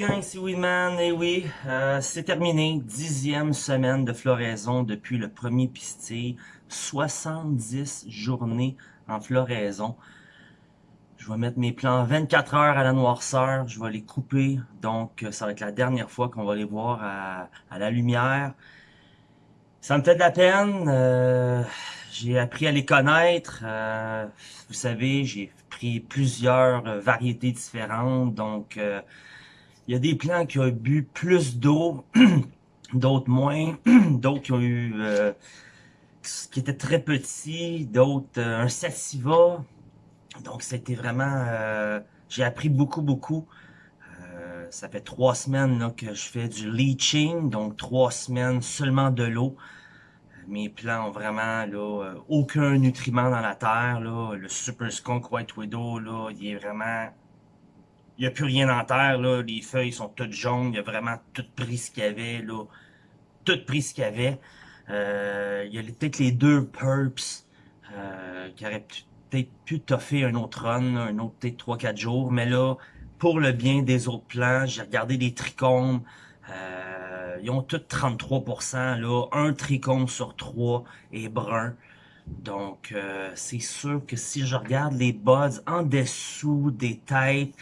gang, ici Weedman, et oui, euh, c'est terminé, dixième semaine de floraison depuis le premier pistil, 70 journées en floraison. Je vais mettre mes plants 24 heures à la noirceur, je vais les couper, donc ça va être la dernière fois qu'on va les voir à, la lumière. Ça me fait de la peine, euh, j'ai appris à les connaître, euh, vous savez, j'ai pris plusieurs variétés différentes, donc il y a des plants qui ont bu plus d'eau, d'autres moins, d'autres qui ont eu... Euh, qui étaient très petits, d'autres euh, un sativa. Donc c'était vraiment... Euh, j'ai appris beaucoup, beaucoup. ça fait trois semaines que je fais du leaching, donc trois semaines seulement de l'eau. Mes plants ont vraiment là, aucun nutriment dans la terre. Là. Le Super Skunk White Widow, là, il est vraiment n'y a plus rien en terre, là. Les feuilles sont toutes jaunes. Il a vraiment tout pris qu'il y avait, là. Tout pris qu'il y avait. Euh, il y a peut-être les deux Purps euh, qui auraient peut-être pu toffer un autre run, un autre peut-être 3-4 jours. Mais là, pour le bien des autres plants, j'ai regardé les trichomes. Euh, ils ont tous 33%. Là. Un trichome sur trois est brun. Donc, euh, c'est sûr que si je regarde les buds en dessous des têtes,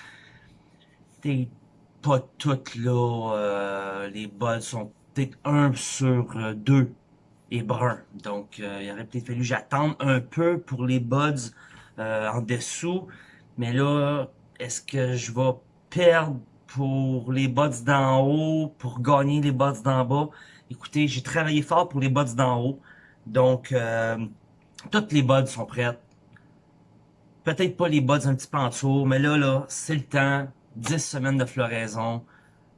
pas toutes là, euh, les bols sont peut-être un sur euh, deux et brun. Donc, euh, il aurait peut-être fallu j'attendre un peu pour les buds en dessous. Mais là, est-ce que je vais perdre pour les buds d'en haut, pour gagner les buds d'en bas? Écoutez, j'ai travaillé fort pour les buds d'en haut. Donc, toutes les buds sont prêtes. Peut-être pas les buds un petit peu en dessous, mais là, là, c'est le temps. 10 semaines de floraison,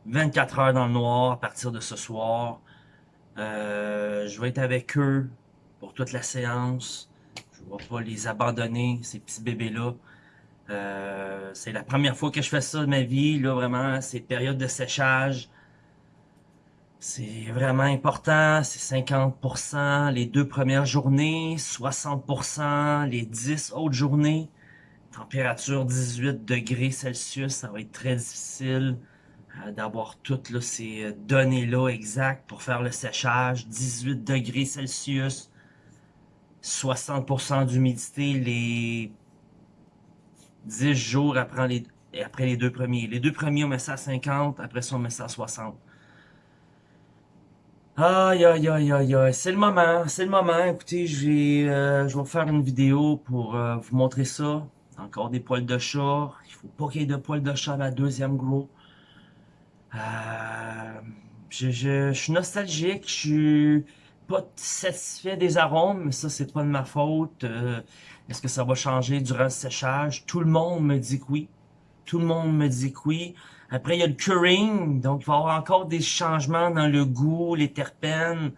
24 heures dans le noir à partir de ce soir. Euh, je vais être avec eux pour toute la séance. Je ne vais pas les abandonner, ces petits bébés-là. Euh, c'est la première fois que je fais ça de ma vie, là, vraiment, c'est période de séchage. C'est vraiment important, c'est 50% les deux premières journées, 60% les 10 autres journées. Température 18 degrés Celsius, ça va être très difficile euh, d'avoir toutes ces euh, données-là exactes pour faire le séchage. 18 degrés Celsius, 60% d'humidité les 10 jours après les, après les deux premiers. Les deux premiers, on met ça à 50, après ça, on met ça à 60. Aïe, aïe, aïe, aïe, aïe, c'est le moment, c'est le moment. Écoutez, je vais, euh, je vais faire une vidéo pour vous montrer ça. Encore des poils de chat. Il faut pas qu'il y ait de poils de chat à la deuxième grow. Euh, je, suis nostalgique. Je suis pas satisfait des arômes, mais ça, c'est pas de ma faute. Euh, est-ce que ça va changer durant le séchage? Tout le monde me dit que oui. Tout le monde me dit que oui. Après, il y a le curing, donc il va y avoir encore des changements dans le goût, les terpènes.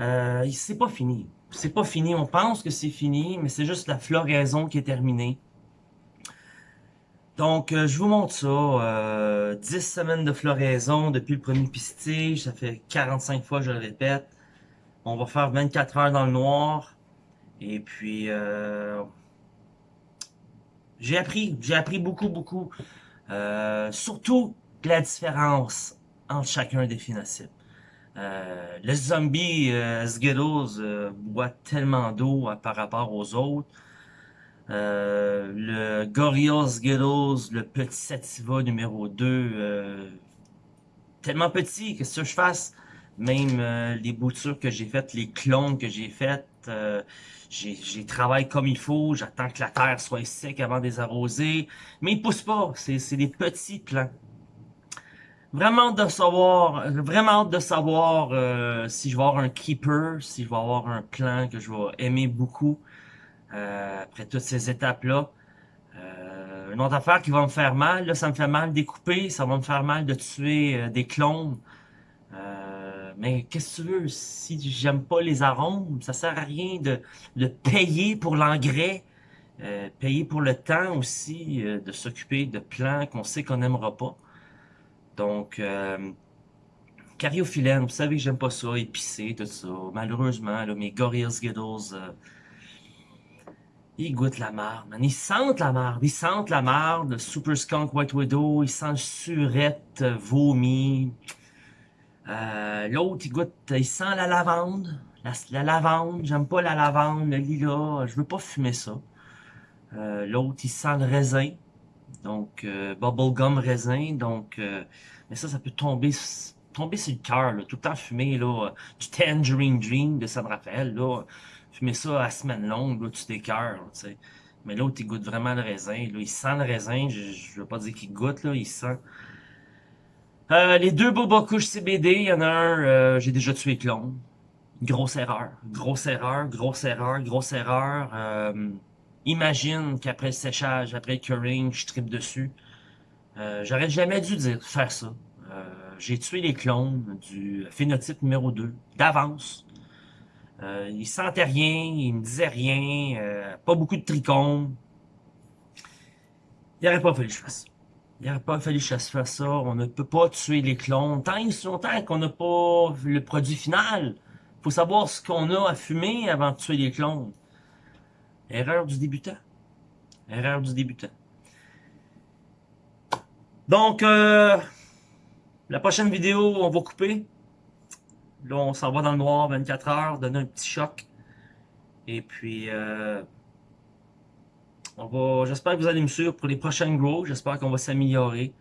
Euh, c'est pas fini. C'est pas fini. On pense que c'est fini, mais c'est juste la floraison qui est terminée. Donc, euh, je vous montre ça. Euh, 10 semaines de floraison depuis le premier pistige. Ça fait 45 fois je le répète. On va faire 24 heures dans le noir. Et puis, euh, j'ai appris. J'ai appris beaucoup, beaucoup. Euh, surtout la différence entre chacun des phénotypes. Le zombie Skittles boit tellement d'eau par rapport aux autres. Euh, le Gorillaz Skittles, le petit Sativa numéro 2, euh, tellement petit, que ce que je fasse? Même euh, les boutures que j'ai faites, les clones que j'ai faites, j'ai travaillé comme il faut, j'attends que la terre soit sec avant de les arroser, mais ils poussent pas, c'est des petits plants. Vraiment de savoir, vraiment hâte de savoir si je vais avoir un keeper, si je vais avoir un plant que je vais aimer beaucoup. Euh, après toutes ces étapes-là. Euh, une autre affaire qui va me faire mal, là, ça me fait mal découper, ça va me faire mal de tuer euh, des clones. mais qu'est-ce que tu veux, si j'aime pas les arômes, ça sert à rien de, de payer pour l'engrais, payer pour le temps aussi, de s'occuper de plants qu'on sait qu'on n'aimera pas. Donc, cariophyllène, vous savez que j'aime pas ça, épicé, tout ça. Malheureusement, mes Gorillaz Skittles Ils goûtent la marde, man. Ils sentent la marde. Ils sentent la marde. Super Skunk White Widow. Ils sentent surette, euh, vomi. Euh, L'autre, il goûte, il sent la lavande. La, lavande, j'aime pas la lavande, le lilas. Je veux pas fumer ça. Euh, L'autre, il sent le raisin. Donc, euh, bubblegum raisin. Donc, euh, mais ça, ça peut tomber tomber sur le cœur, tout le temps fumer là, du Tangerine Dream de San Rafael, là, fumer ça à semaine longue, là, tu t'écœures, tu sais. Mais l'autre, il goûte vraiment le raisin, là, il sent le raisin, je, je veux pas dire qu'il goûte, là, il sent. Euh, les deux Boba couches CBD, il y en a un, euh, j'ai déjà tué clone. Grosse erreur, grosse erreur, grosse erreur, grosse erreur. Imagine qu'après le séchage, après le curing, je tripe dessus. Euh, J'aurais jamais dû dire faire ça. Euh, j'ai tué les clones du phénotype numéro 2 d'avance. Euh, il sentait rien, il me disait rien, euh, pas beaucoup de trichomes. Il n'aurait pas fallu que je fasse ça. Il n'aurait pas fallu que je fasse ça. On ne peut pas tuer les clones tant et si longtemps qu'on n'a pas le produit final. faut savoir ce qu'on a à fumer avant de tuer les clones. Erreur du débutant. Erreur du débutant. Donc, euh, la prochaine vidéo, on va couper. Là, on s'en va dans le noir 24 heures, donner un petit choc. Et puis, euh, on va. J'espère que vous allez me suivre pour les prochaines grows. J'espère qu'on va s'améliorer.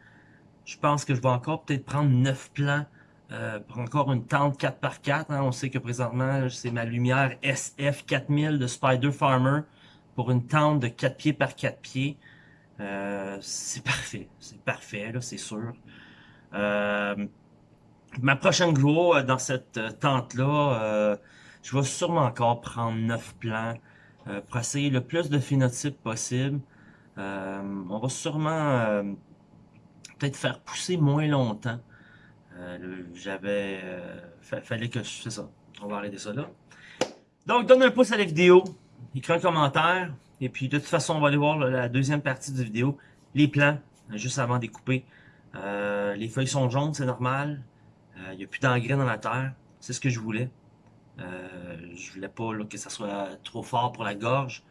Je pense que je vais encore peut-être prendre 9 plans euh, pour encore une tente 4x4. Hein. On sait que présentement, c'est ma lumière SF4000 de Spider Farmer pour une tente de 4 pieds par 4 pieds. Euh, c'est parfait. C'est parfait, là, c'est sûr. Euh, ma prochaine grow euh, dans cette euh, tente-là, je vais sûrement encore prendre 9 plans pour essayer le plus de phénotypes possible. on va sûrement peut-être faire pousser moins longtemps. J'avais... fallait que je fais ça. On va arrêter ça là. Donc, donne un pouce à la vidéo, écris un commentaire, et puis de toute façon, on va aller voir la deuxième partie de la vidéo, les plans, juste avant de couper. Euh, les feuilles sont jaunes, c'est normal. Il euh, n'y a plus d'engrais dans la terre. C'est ce que je voulais. Euh, je voulais pas que ça soit trop fort pour la gorge.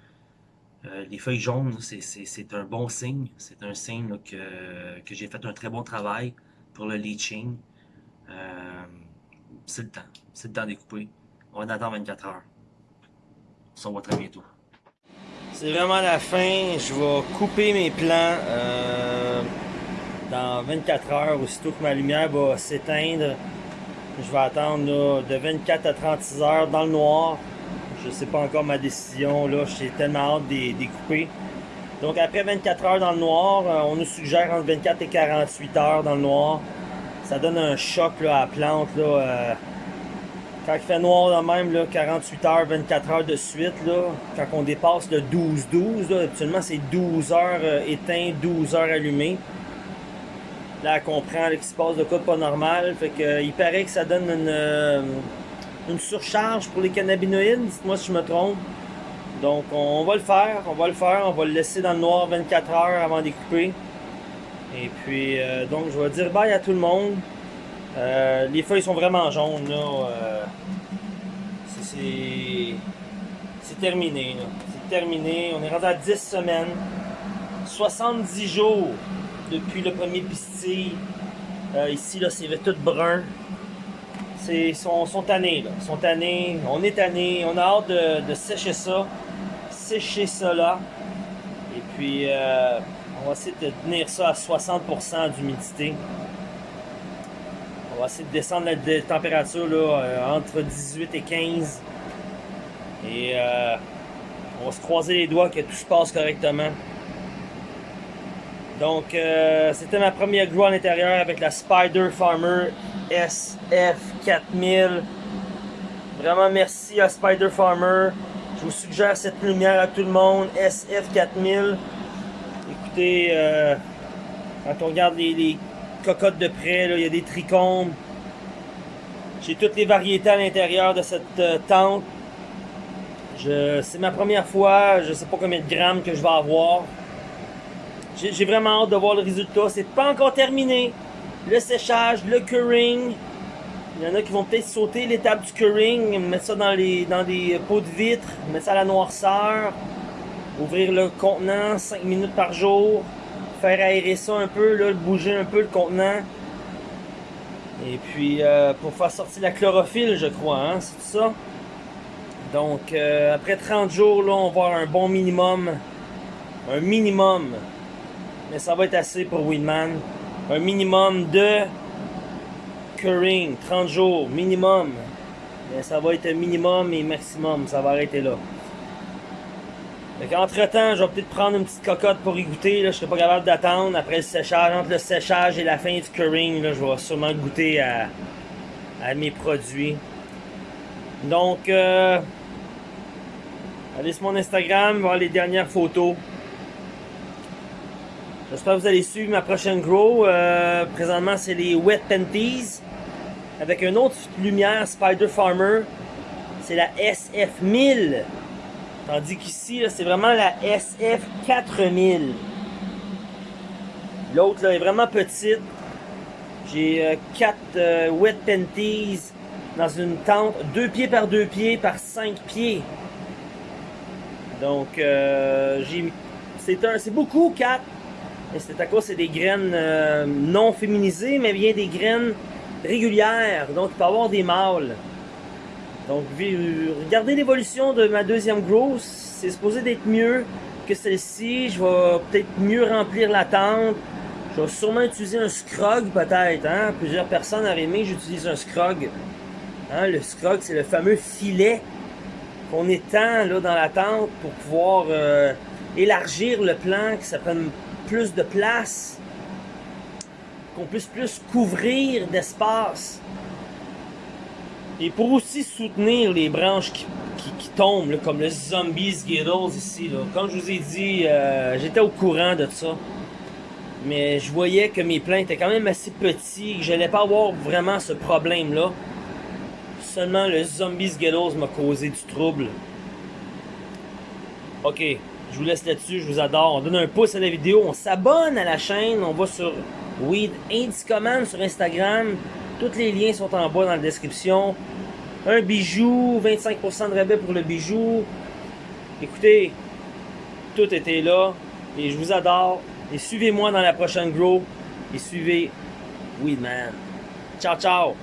Euh, les feuilles jaunes, c'est un bon signe. C'est un signe que, j'ai fait un très bon travail pour le leaching. c'est le temps. C'est le temps de couper. On va attendre 24 heures. On se revoit très bientôt. C'est vraiment la fin. Je vais couper mes plants. Euh dans 24 heures, aussitôt que ma lumière va s'éteindre, je vais attendre de 24 à 36 heures dans le noir. Je sais pas encore ma décision, là, j'ai tellement hâte de découper. Donc après 24 heures dans le noir, euh, on nous suggère entre 24 et 48 heures dans le noir. Ça donne un choc à la plante. Euh, quand il fait noir de même, là, 48 heures, 24 heures de suite, là, quand on dépasse le 12-12, habituellement c'est 12 heures euh, éteint, 12 heures allumées. Là, elle comprend qu'il se passe de quoi de pas normal. Fait que, il paraît que ça donne une, euh, une surcharge pour les cannabinoïdes. Dites-moi si je me trompe. Donc, on va le faire. On va le faire. On va le laisser dans le noir 24 heures avant d'écouper. Et puis, euh, donc, je vais dire bye à tout le monde. Euh, les feuilles sont vraiment jaunes, là. c'est terminé, C'est terminé. On est rendu à 10 semaines. 70 jours depuis le premier pistil. Euh, ici, là, c'est tout brun. C'est sont, tannés, là. sont tannés. On est tannés. On a hâte de, sécher ça. Sécher ça là. Et puis, euh, on va essayer de tenir ça à 60% d'humidité. On va essayer de descendre la température là, euh, entre 18 et 15. Et on va se croiser les doigts que tout se passe correctement. Donc, euh, c'était ma première grow à l'intérieur avec la Spider Farmer SF4000. Vraiment merci à Spider Farmer. Je vous suggère cette lumière à tout le monde, SF4000. Écoutez, euh, quand on regarde les, cocottes de près, il y a des trichomes. J'ai toutes les variétés à l'intérieur de cette euh, tente. C'est ma première fois, je sais pas combien de grammes que je vais avoir. J'ai vraiment hâte de voir le résultat. C'est pas encore terminé. Le séchage, le curing. Il y en a qui vont peut-être sauter l'étape du curing, mettre ça dans, les, dans des pots de vitre, mettre ça à la noirceur. Ouvrir le contenant 5 minutes par jour. Faire aérer ça un peu, là, bouger un peu le contenant. Et puis, euh, pour faire sortir la chlorophylle, je crois, hein, c'est tout ça. Donc, euh, après 30 jours, là, on va avoir un bon minimum. Un minimum. Mais ça va être assez pour Weedman. Un minimum de curing. 30 jours, minimum. Mais ça va être minimum et maximum. Ça va arrêter là. Entre temps, je vais peut-être prendre une petite cocotte pour y goûter. Là. Je serai pas capable d'attendre après le séchage. Entre le séchage et la fin du curing, je vais sûrement goûter à, à mes produits. Donc, euh, allez sur mon Instagram, voir les dernières photos. J'espère que vous allez suivre ma prochaine grow. Euh, présentement, c'est les Wet Panties. Avec une autre lumière Spider Farmer. C'est la SF1000. Tandis qu'ici, c'est vraiment la SF4000. L'autre est vraiment petite. J'ai 4 euh, euh, Wet Panties dans une tente 2 pieds par 2 pieds par 5 pieds. Donc, euh, c'est beaucoup 4. Et c'est à cause c'est des graines euh, non féminisées, mais bien des graines régulières. Donc, il peut y avoir des mâles. Donc, regardez l'évolution de ma deuxième grosse. C'est supposé d'être mieux que celle-ci. Je vais peut-être mieux remplir la tente. Je vais sûrement utiliser un scrog peut-être. Hein? Plusieurs personnes auraient aimé j'utilise un scrog. Hein? Le scrog, c'est le fameux filet qu'on étend là, dans la tente pour pouvoir euh, élargir le plan, que ça prenne plus de place, qu'on puisse plus couvrir d'espace. Et pour aussi soutenir les branches qui, tombent, comme le zombie Skittles ici. Comme je vous ai dit, euh, j'étais au courant de ça. Mais je voyais que mes plants étaient quand même assez petits, que j'allais pas avoir vraiment ce problème-là. Seulement le zombie Skittles m'a causé du trouble. Ok, je vous laisse là-dessus, je vous adore. On donne un pouce à la vidéo, on s'abonne à la chaîne, on va sur Weed Command sur Instagram. Tous les liens sont en bas dans la description. Un bijou, 25% de rabais pour le bijou. Écoutez, tout était là. Et je vous adore. Et suivez-moi dans la prochaine grow. Et suivez Weedman. Ciao, ciao!